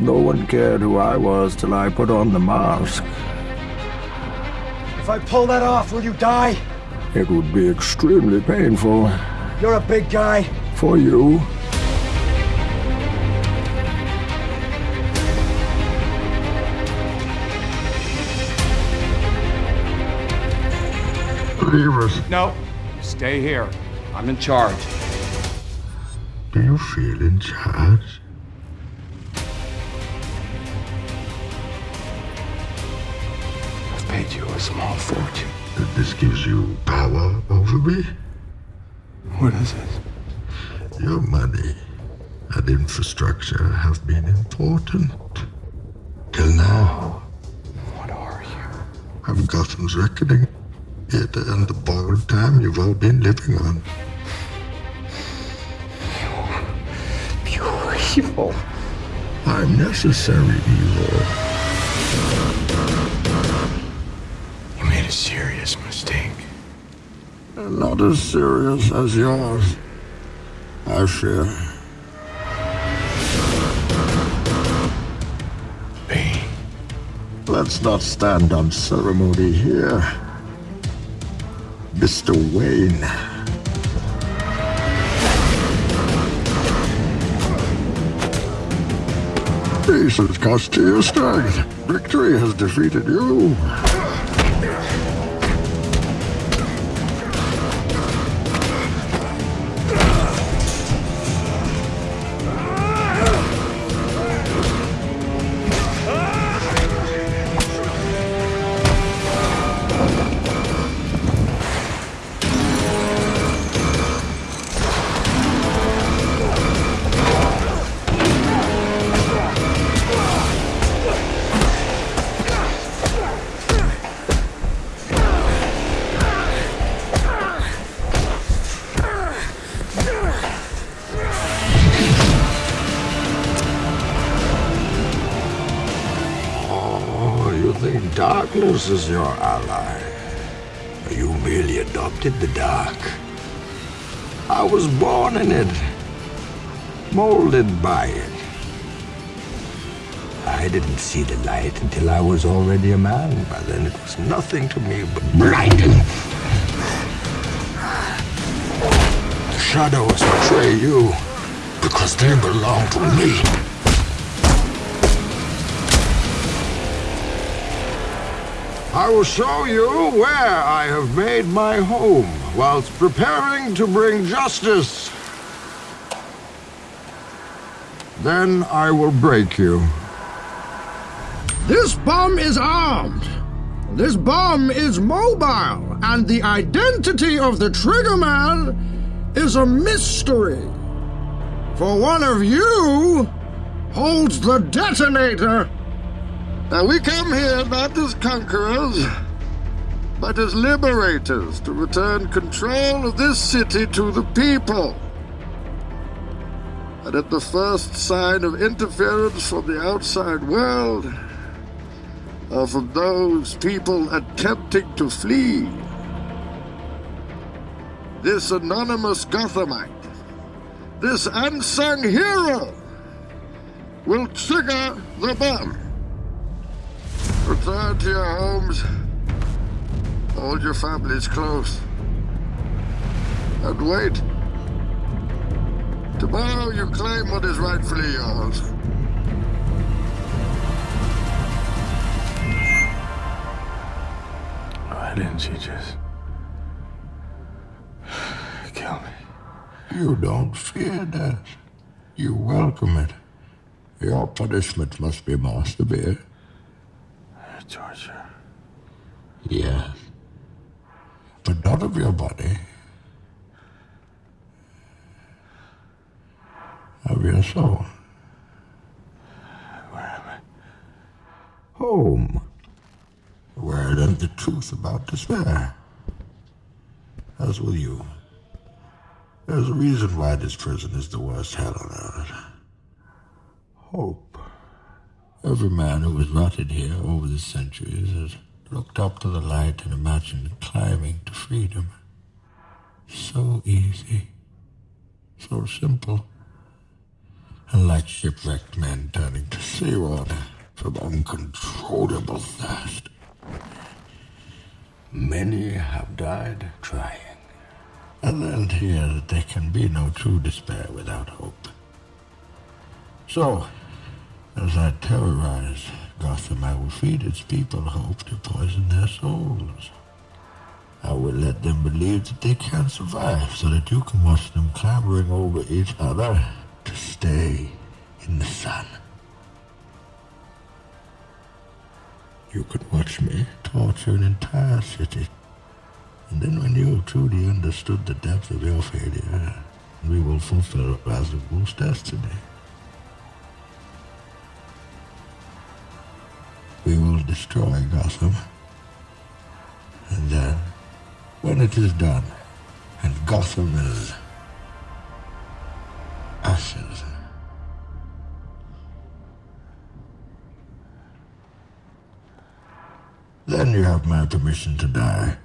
No one cared who I was till I put on the mask. If I pull that off, will you die? It would be extremely painful. You're a big guy. For you. Leave us. No, stay here. I'm in charge. Do you feel in charge? Paid you a small fortune. That this gives you power over me? What is it? Your money and infrastructure have been important. Till now. What are you? I've Gotham's reckoning. It and the borrowed time you've all been living on. Pure evil. I'm necessary evil. A serious mistake. Not as serious as yours, I fear. Bane. Let's not stand on ceremony here. Mr. Wayne. Peace has cost you your strength. Victory has defeated you. Darkness is your ally? You merely adopted the dark. I was born in it, molded by it. I didn't see the light until I was already a man. By then it was nothing to me but blinding. The shadows betray you because they belong to me. I will show you where I have made my home whilst preparing to bring justice. Then I will break you. This bomb is armed. This bomb is mobile, and the identity of the triggerman is a mystery. For one of you holds the detonator. Now we come here not as conquerors, but as liberators to return control of this city to the people. And at the first sign of interference from the outside world, or from those people attempting to flee, this anonymous Gothamite, this unsung hero, will trigger the bomb. Return to your homes. Hold your families close. And wait. Tomorrow you claim what is rightfully yours. Oh, Why didn't you just kill me? You don't fear death. You welcome it. Your punishment must be more severe. Torture. Yes. But not of your body. Of your soul. Where am I? Home. Where I learned the truth about despair. As will you. There's a reason why this prison is the worst hell on earth. Hope. Every man who was rotted here over the centuries has looked up to the light and imagined climbing to freedom. So easy. So simple. And like shipwrecked men turning to seawater from uncontrollable thirst. Many have died trying. I learned here that there can be no true despair without hope. So, as I terrorize Gotham, I will feed its people hope to poison their souls. I will let them believe that they can survive so that you can watch them clambering over each other to stay in the sun. You could watch me torture an entire city. And then when you truly understood the depth of your failure, we will fulfill Ghul's destiny. Destroy Gotham. And then, when it is done, and Gotham is ashes, then you have my permission to die.